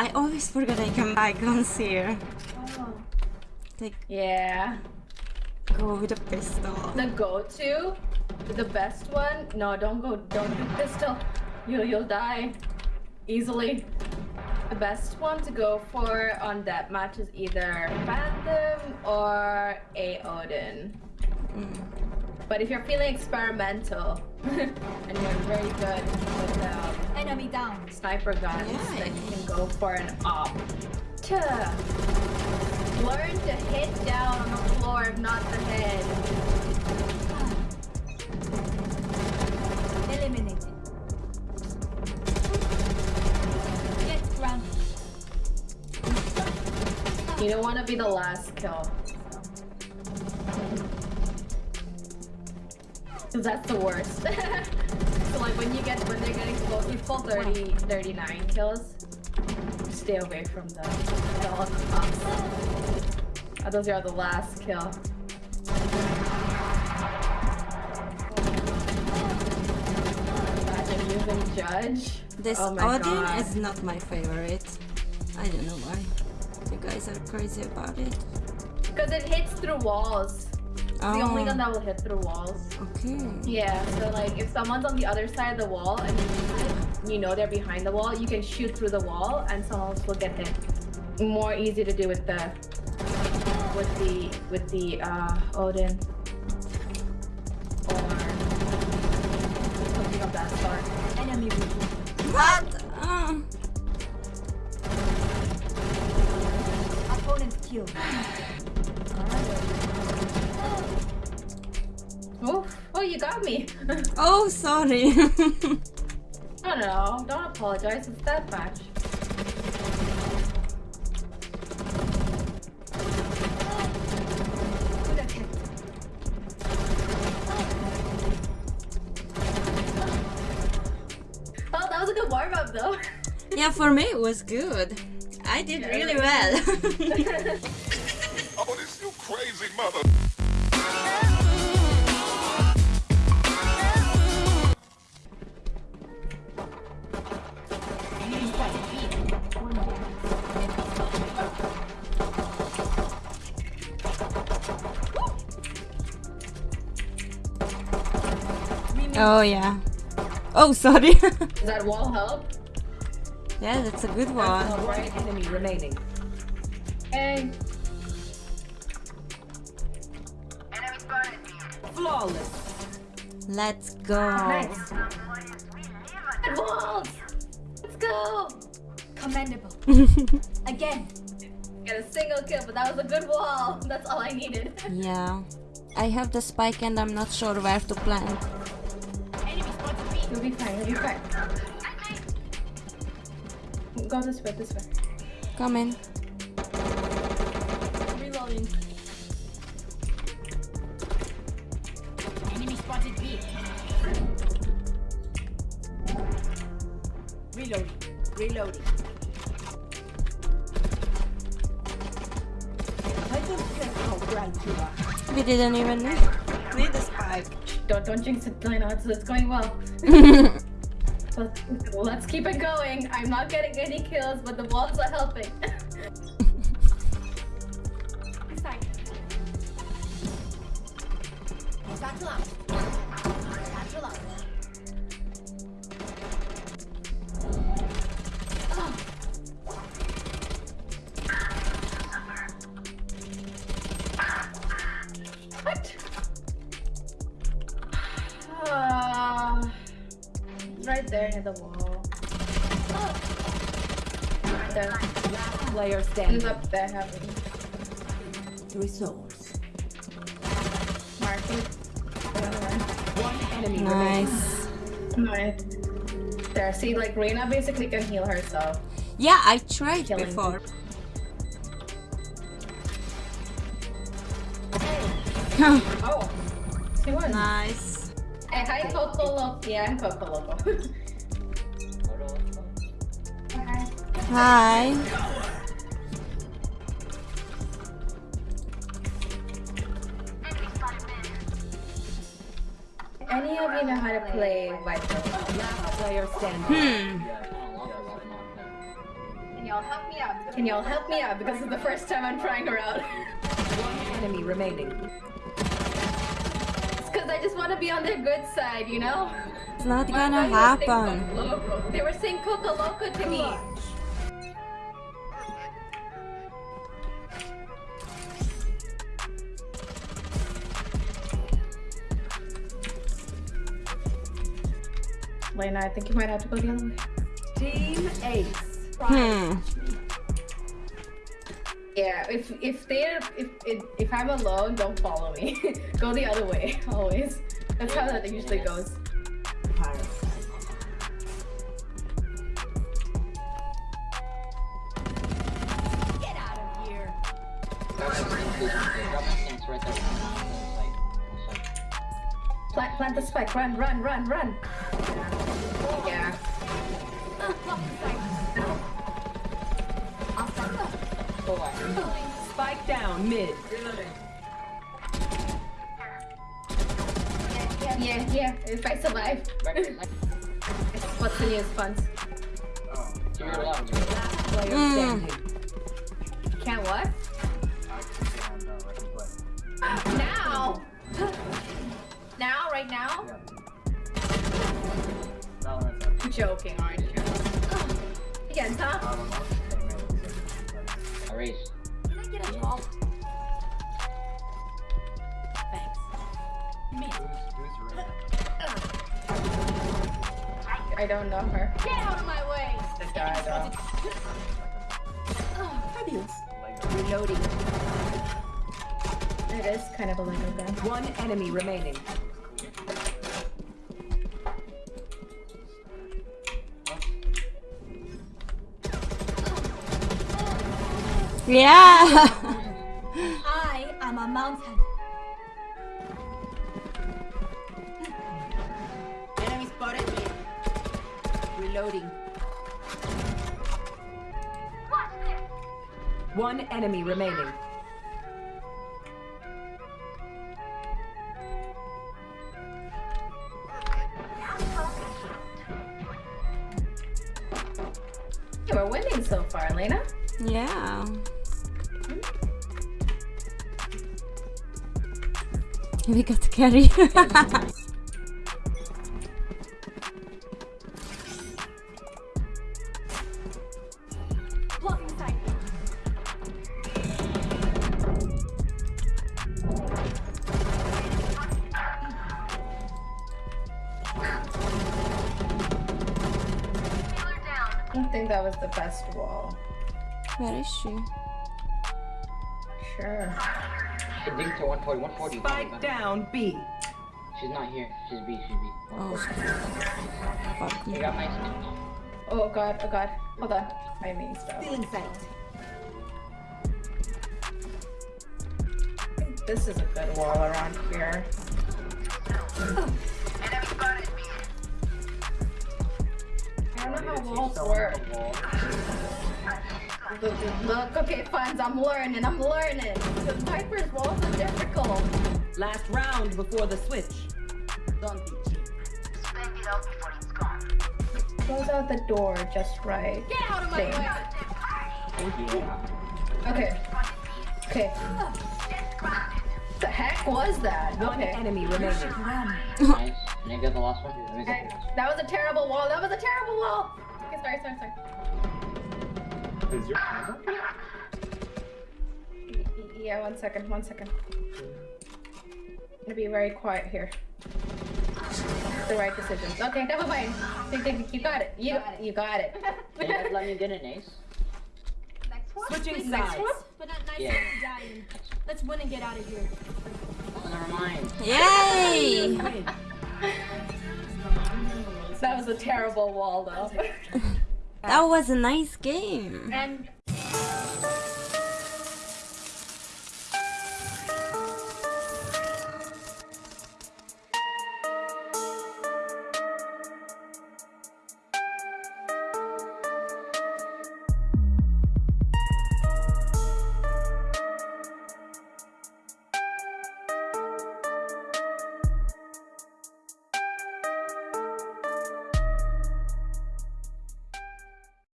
I always forget I can buy guns here. Oh. Like, Yeah. go with a pistol. The go-to, the best one. No, don't go. Don't do pistol. You you'll die easily. The best one to go for on that match is either Phantom or a Odin. Mm. But if you're feeling experimental and you're very good with um, Enemy down. sniper guns, Yeah. then you can go for an op. To learn to hit down on the floor, if not the head. Eliminated. Get grounded. You don't want to be the last kill. Cause that's the worst. so like when you get when they're getting close, you pull 30, 39 kills. Stay away from them. At all costs. Uh, those are the last kill. Imagine using Judge. This oh Odin God. is not my favorite. I don't know why. You guys are crazy about it. Because it hits through walls. It's the only Oh. gun that will hit through walls. Okay. Yeah, so like if someone's on the other side of the wall and you, you know they're behind the wall, you can shoot through the wall and someone else will get hit. More easy to do with the with the with the uh Odin. Or something of that sort. Enemy. What? Uh, Opponent killed. Oh, oh you got me. oh, sorry. I don't. Don't apologize. It's that match. To the head. Oh, that was a good warm up though. yeah, for me it was good. I did really well. Oh, this you crazy mother. Oh yeah. Oh, sorry. Does that wall help? yeah, that's a good one. Right. enemy remaining. Hey. Flawless. Let's go. Nice. Good walls. Let's go. Commendable. Again. Get a single kill, but that was a good wall. That's all I needed. Yeah. I have the spike and I'm not sure where to plant. You'll be fine. You'll be fine. Go this way. This way. Come in. Reloading. Enemy spotted B. Reloading. Reloading. I don't care how bright you are. We didn't even need, need the spike. Don't don't jinx it. I know it's, it's going well. Let's, let's keep it going. I'm not getting any kills, but the walls are helping. Battle out. Battle out. what? Right there near the wall. Right there. Player He's standing. up there having Resource. marking. One enemy. Nice. Nice. There, see, like Reyna basically can heal herself. Yeah, I tried Killing before. Oh, she won. nice. Hey, hi Coco Loco. Yeah, I'm Coco Loco. Hi. Any of you know how to play Viper? Last player standing. Hmm. y'all help me out? Can y'all help me out? Because it's the first time I'm trying her out. Enemy remaining. It's because I just want to be on their good side, you know? It's not My gonna friends were saying happen. They were saying Coca Loco to me. Lena, I think you might have to go the other way. Team Ace. Hmm. Yeah, if if they if if, if I'm alone, don't follow me. go the other way always. That's how that usually goes. Get out of here. Plant plant the spike. Run run run run. Yeah. Spike down mid. Yeah yeah. If I survive, what's the news, funds? Last player Mm. standing. Can't what? Now. Now, right now? You're joking, aren't you? Again, huh? Erased. Can I get a job? Thanks. Me. I don't know her. Get out of my way. Oh, fabulous. Reloading. It is kind of a little bit. One enemy remaining. Yeah. I am a mountain. Enemy spotted me. Reloading. One enemy remaining. Yeah, we're winning so far, Elena. yeah. We got to carry. I don't think that was the best wall. Where is she? Sure. She dinked to 140, 140. Spike down B. She's not here. She's B, she's B. Oh, 140. fuck You me. got my skin. Oh god, oh god. Hold on. I mean stuff. Feeling sight. This is a good wall around here. I don't know how walls work. Look, look, okay, fine, I'm learning, I'm learning. The Viper's walls are difficult. Last round before the switch. Don't be cheap. Close out before it's gone. Goes out the door just right. Get out of my Thing. way. Okay. Okay. The heck was that? One Okay. enemy remaining. Nice. And I got the last one. Let me Okay, That was a terrible wall. That was a terrible wall. Okay, sorry, sorry, sorry. Is your camera? Y- y- Yeah, one second, one second. I'm gonna be very quiet here. The right decisions. Okay, never mind. Think, think, You got it. You you got it. Can you guys let me get an ace? Switching Next sides. one, but not nice Yeah. dying. Let's win and get out of here. Oh, never mind. Yay! That was a terrible wall, though. That was a nice game. And